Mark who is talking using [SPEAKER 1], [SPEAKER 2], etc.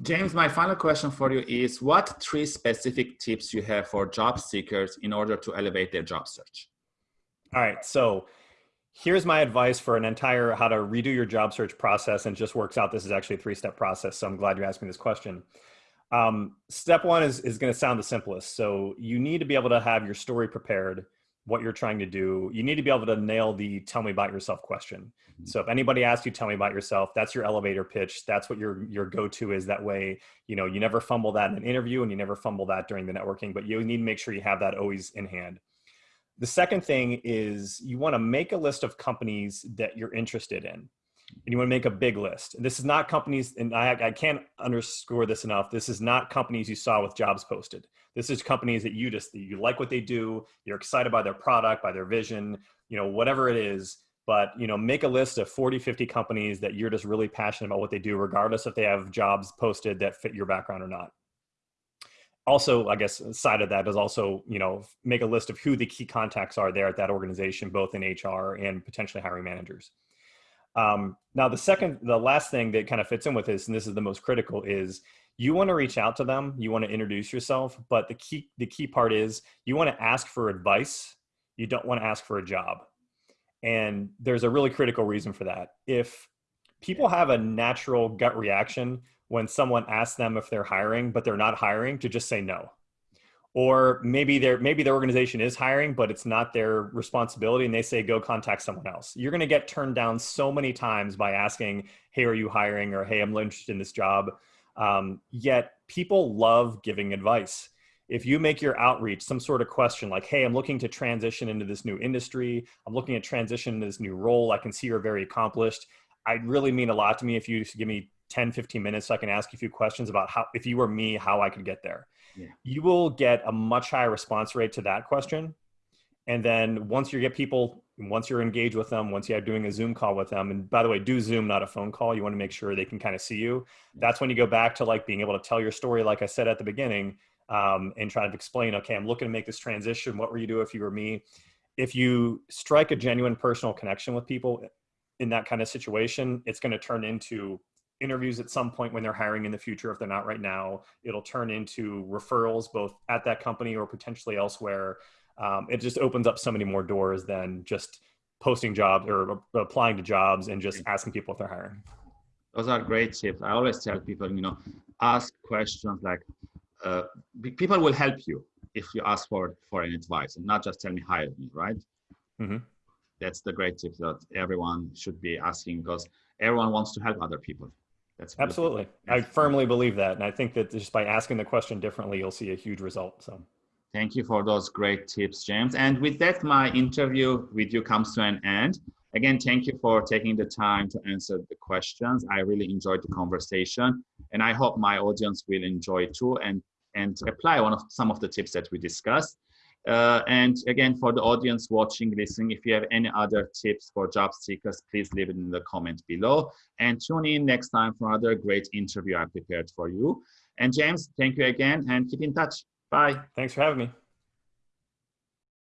[SPEAKER 1] James, my final question for you is what three specific tips you have for job seekers in order to elevate their job search?
[SPEAKER 2] All right, so here's my advice for an entire how to redo your job search process and just works out. This is actually a three-step process so i'm glad you asked me this question. Um, step one is, is going to sound the simplest. So you need to be able to have your story prepared what you're trying to do you need to be able to nail the tell me about yourself question mm-hmm. so if anybody asks you tell me about yourself that's your elevator pitch that's what your your go-to is that way you know you never fumble that in an interview and you never fumble that during the networking but you need to make sure you have that always in hand the second thing is you want to make a list of companies that you're interested in. And you want to make a big list. And this is not companies, and I, I can't underscore this enough. This is not companies you saw with jobs posted. This is companies that you just, you like what they do. You're excited by their product, by their vision, you know, whatever it is but you know make a list of 40 50 companies that you're just really passionate about what they do regardless if they have jobs posted that fit your background or not also i guess side of that is also you know make a list of who the key contacts are there at that organization both in hr and potentially hiring managers um, now the second the last thing that kind of fits in with this and this is the most critical is you want to reach out to them you want to introduce yourself but the key the key part is you want to ask for advice you don't want to ask for a job and there's a really critical reason for that if people have a natural gut reaction when someone asks them if they're hiring, but they're not hiring to just say no. Or maybe their maybe their organization is hiring, but it's not their responsibility, and they say go contact someone else. You're going to get turned down so many times by asking, "Hey, are you hiring?" or "Hey, I'm interested in this job." Um, yet people love giving advice. If you make your outreach some sort of question like, "Hey, I'm looking to transition into this new industry. I'm looking to transition into this new role. I can see you're very accomplished." I'd really mean a lot to me if you give me 10, 15 minutes so I can ask you a few questions about how, if you were me, how I could get there. Yeah. You will get a much higher response rate to that question. And then once you get people, once you're engaged with them, once you're doing a Zoom call with them, and by the way, do Zoom, not a phone call. You want to make sure they can kind of see you. That's when you go back to like being able to tell your story, like I said at the beginning, um, and try to explain, okay, I'm looking to make this transition. What would you do if you were me? If you strike a genuine personal connection with people in that kind of situation, it's going to turn into interviews at some point when they're hiring in the future if they're not right now it'll turn into referrals both at that company or potentially elsewhere. Um, it just opens up so many more doors than just posting jobs or applying to jobs and just asking people if they're hiring.
[SPEAKER 1] Those are great tips. I always tell people you know ask questions like uh, people will help you if you ask for for an advice and not just tell me hire me right? Mm-hmm. that's the great tip that everyone should be asking because everyone wants to help other people
[SPEAKER 2] that's absolutely. I firmly believe that, and I think that just by asking the question differently, you'll see a huge result. So.
[SPEAKER 1] Thank you for those great tips, James. And with that, my interview with you comes to an end. Again, thank you for taking the time to answer the questions. I really enjoyed the conversation, and I hope my audience will enjoy too and and apply one of some of the tips that we discussed. Uh, and again, for the audience watching, listening, if you have any other tips for job seekers, please leave it in the comment below. And tune in next time for another great interview I prepared for you. And James, thank you again and keep in touch. Bye.
[SPEAKER 2] Thanks for having me.